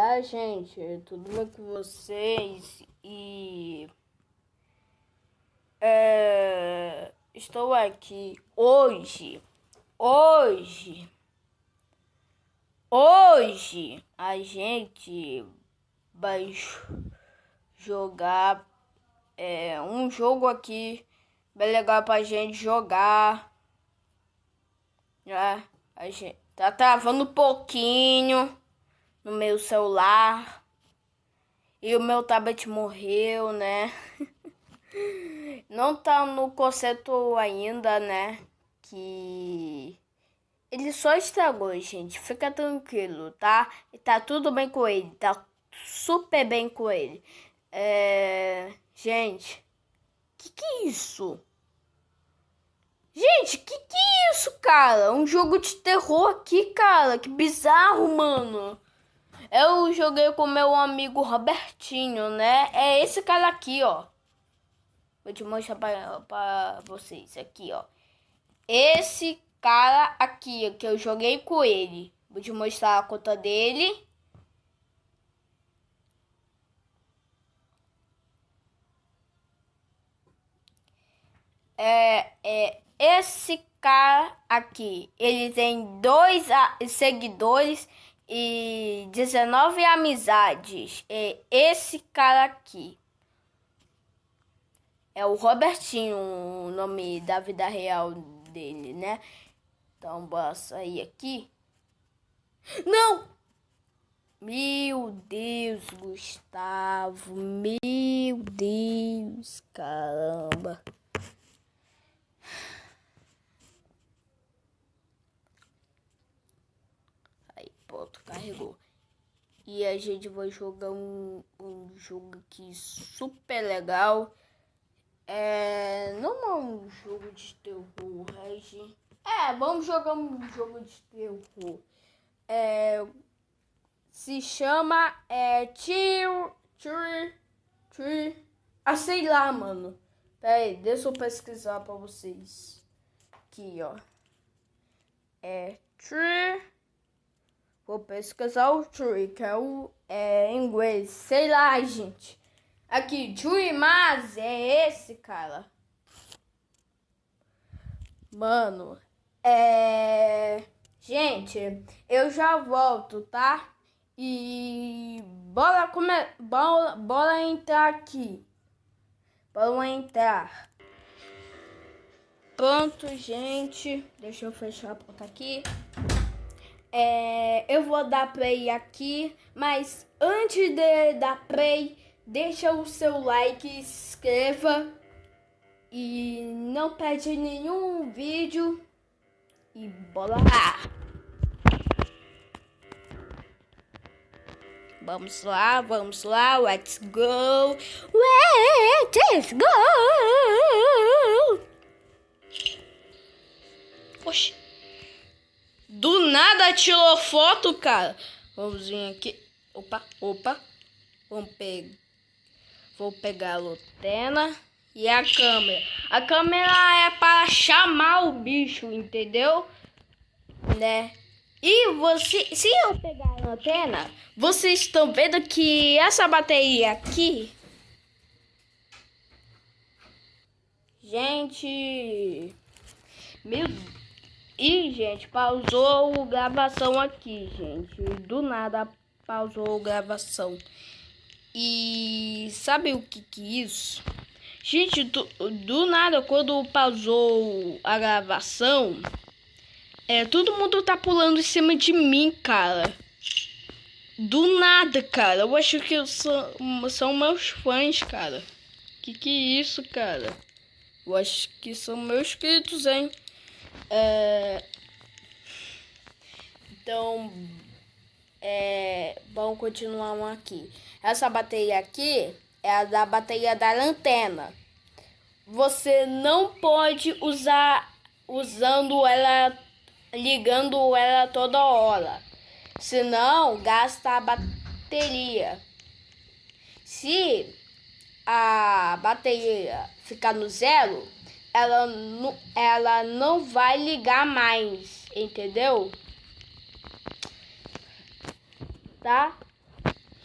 Olá, gente, tudo bem com vocês? E é, estou aqui hoje, hoje, hoje a gente vai jogar é, um jogo aqui bem legal pra gente jogar. Já a gente tá travando um pouquinho no meu celular. E o meu tablet morreu, né? Não tá no conceito ainda, né? Que ele só estragou, gente. Fica tranquilo, tá? E tá tudo bem com ele. Tá super bem com ele. É... Gente, que que é isso? Gente, que que é isso, cara? Um jogo de terror aqui, cara. Que bizarro, mano. Eu joguei com meu amigo Robertinho, né? É esse cara aqui, ó. Vou te mostrar pra, pra vocês aqui, ó. Esse cara aqui, que eu joguei com ele. Vou te mostrar a conta dele. É, é esse cara aqui. Ele tem dois seguidores e 19 amizades. É esse cara aqui. É o Robertinho, o nome da vida real dele, né? Então, bora sair aqui. Não! Meu Deus, Gustavo. Meu Deus, caramba. Pronto, carregou. E a gente vai jogar um, um jogo aqui super legal. É, não é um jogo de terror, Regi. É, vamos jogar um jogo de terror. É, se chama é, Tio, Tio, Tio. Ah, sei lá, mano. Pera aí, deixa eu pesquisar pra vocês. Aqui, ó. É Tree. Vou pesquisar o tree, que é o é, em inglês. Sei lá, gente. Aqui, tree, mas é esse, cara. Mano, é... Gente, eu já volto, tá? E bora, come... bora, bora entrar aqui. Bora entrar. Pronto, gente. Deixa eu fechar a porta aqui. É, eu vou dar play aqui, mas antes de dar play, deixa o seu like, inscreva e não perde nenhum vídeo e bola lá. Vamos lá, vamos lá, let's go, let's go. Oxi. Do nada tirou foto, cara. Vamos vir aqui. Opa, opa. Vamos pegar. Vou pegar a lutena e a câmera. A câmera é para chamar o bicho, entendeu? Né? E você, se eu pegar a antena, vocês estão vendo que essa bateria aqui, gente, meu e, gente, pausou a gravação aqui, gente. Do nada pausou a gravação. E sabe o que que é isso? Gente, do, do nada, quando pausou a gravação, é, todo mundo tá pulando em cima de mim, cara. Do nada, cara. Eu acho que são, são meus fãs, cara. Que que é isso, cara? Eu acho que são meus inscritos, hein? É... Então, é... vamos continuar aqui. Essa bateria aqui é a da bateria da lanterna. Você não pode usar usando ela, ligando ela toda hora. Senão, gasta a bateria. Se a bateria ficar no zero, ela ela não vai ligar mais, entendeu? Tá?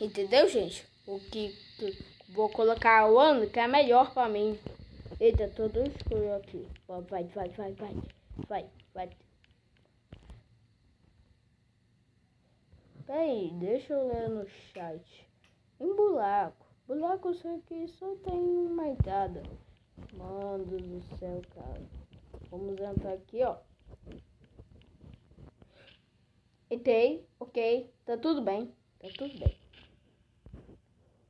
Entendeu, gente? O que, que vou colocar o ano que é melhor pra mim. Eita, todo escuro aqui. Vai, vai, vai, vai. Vai, vai. Peraí, deixa eu ler no chat. Em buraco. Buraco eu que só tem uma entrada. Mano do céu, cara. Vamos entrar aqui, ó. Entrei, ok. Tá tudo bem. Tá tudo bem.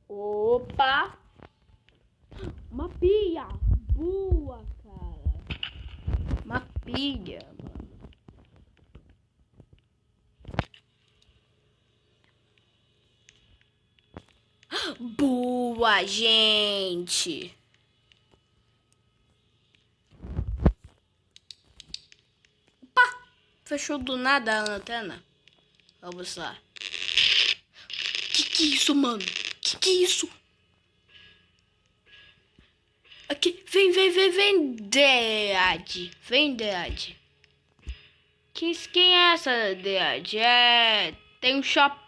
Opa! Uma pia! Boa, cara! Uma pilha, mano. Boa, gente! Opa! Fechou do nada a lanterna. Vamos lá. Que que é isso, mano? Que que é isso? Aqui, vem, vem, vem, vem, Dead. Vem, Dead. Quem, quem é essa, Dead? É... Tem um shop...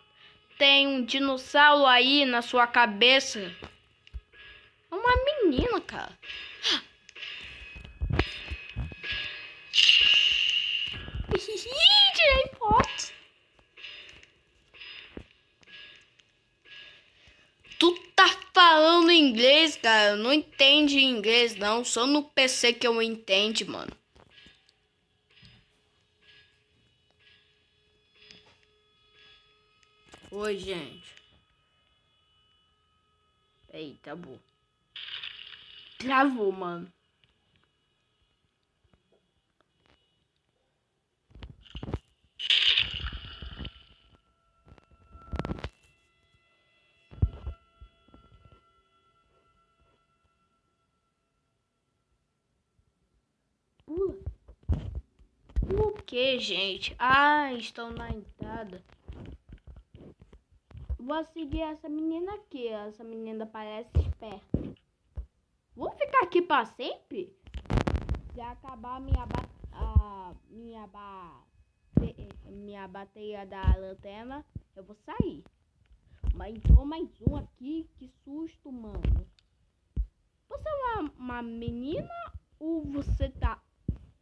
Tem um dinossauro aí na sua cabeça. É uma menina, cara. Tirei foto. Tu tá falando inglês, cara? Não entende inglês, não. Só no PC que eu entendo, mano. Oi, gente. Eita, bom. Travou, mano. Pula. O que, gente? Ah, estão na entrada. Vou seguir essa menina aqui. Essa menina parece esperta. Vou ficar aqui para sempre? Se acabar minha ba a minha ba minha bateria da lanterna, eu vou sair. Mas entrou mais um aqui. Que susto, mano. Você é uma, uma menina ou você tá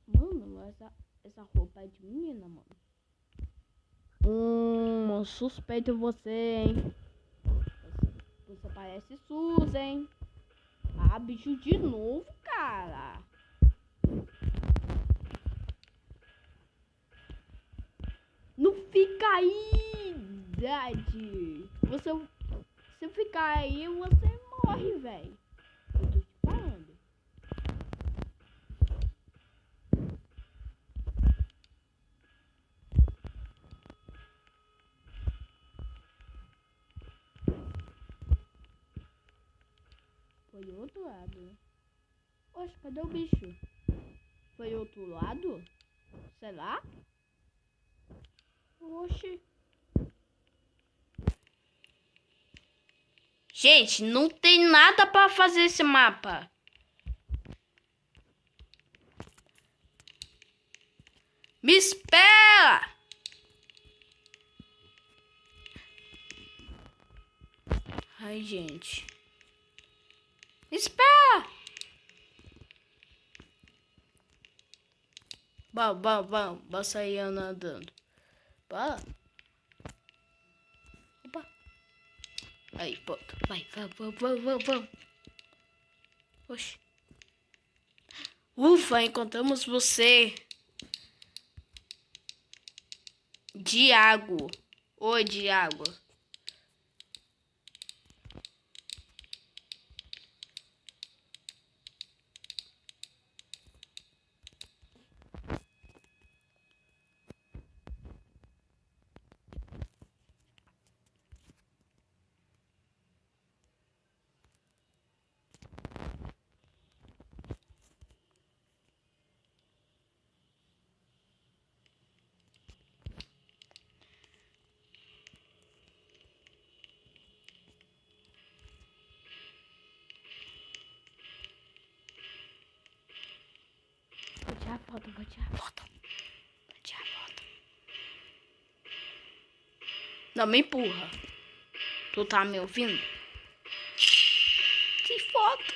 Mano, essa, essa roupa é de menina, mano. Hum, suspeito você, hein? Você, você parece Susan. Ah, bicho de novo, cara. Não fica aí, Dad. Você, se ficar aí, você morre, velho. Foi outro lado. Oxe, cadê o bicho? Foi outro lado? Sei lá? Oxe. Gente, não tem nada para fazer esse mapa. Me espera! Ai, gente. Espera! Bom, bom, bom. Vou sair andando. Bora. Opa. Aí, pronto. Vai, vamos, vamos, vamos, vamos. Oxi. Ufa, encontramos você. Diago. Oi, Diago. tirar vou tirar. Vou tirar. Não, me empurra. Tu tá me ouvindo? Que foto!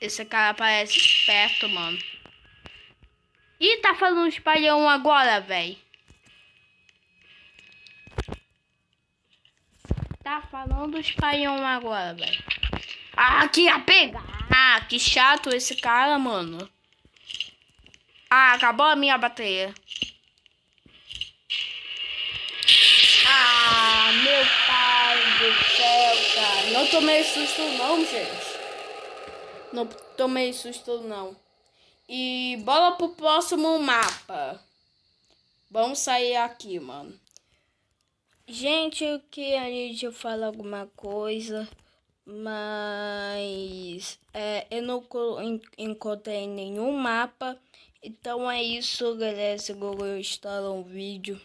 Esse cara parece esperto, mano. Ih, tá falando espalhão agora, velho. Tá falando espalhão agora, velho. Ah, que ia. Ah, que chato esse cara, mano. Ah, acabou a minha bateria. Ah, meu pai do céu, cara. Não tomei susto não, gente. Não tomei susto não. E bola pro próximo mapa. Vamos sair aqui, mano. Gente, eu que a gente fala alguma coisa, mas é, eu não encontrei nenhum mapa. Então é isso, galera. Se gostaram do vídeo,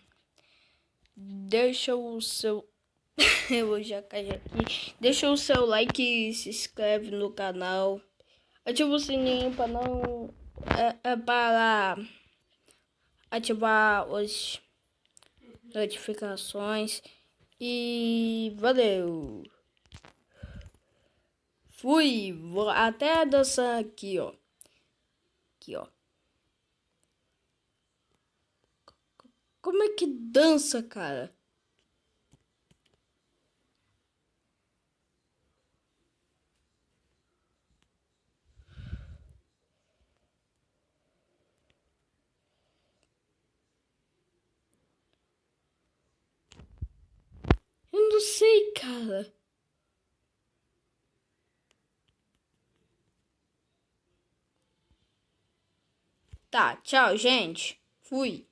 deixa o seu. eu já cair aqui. Deixa o seu like se inscreve no canal. Ativa o sininho para não. É, é para ativar as notificações. E valeu! Fui! Vou até dançar aqui, ó. Aqui, ó. Como é que dança, cara? Eu não sei, cara. Tá, tchau, gente. Fui.